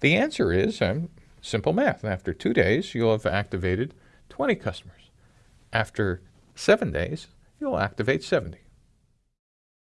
The answer is um, simple math. After two days, you'll have activated 20 customers. After seven days, you'll activate 70.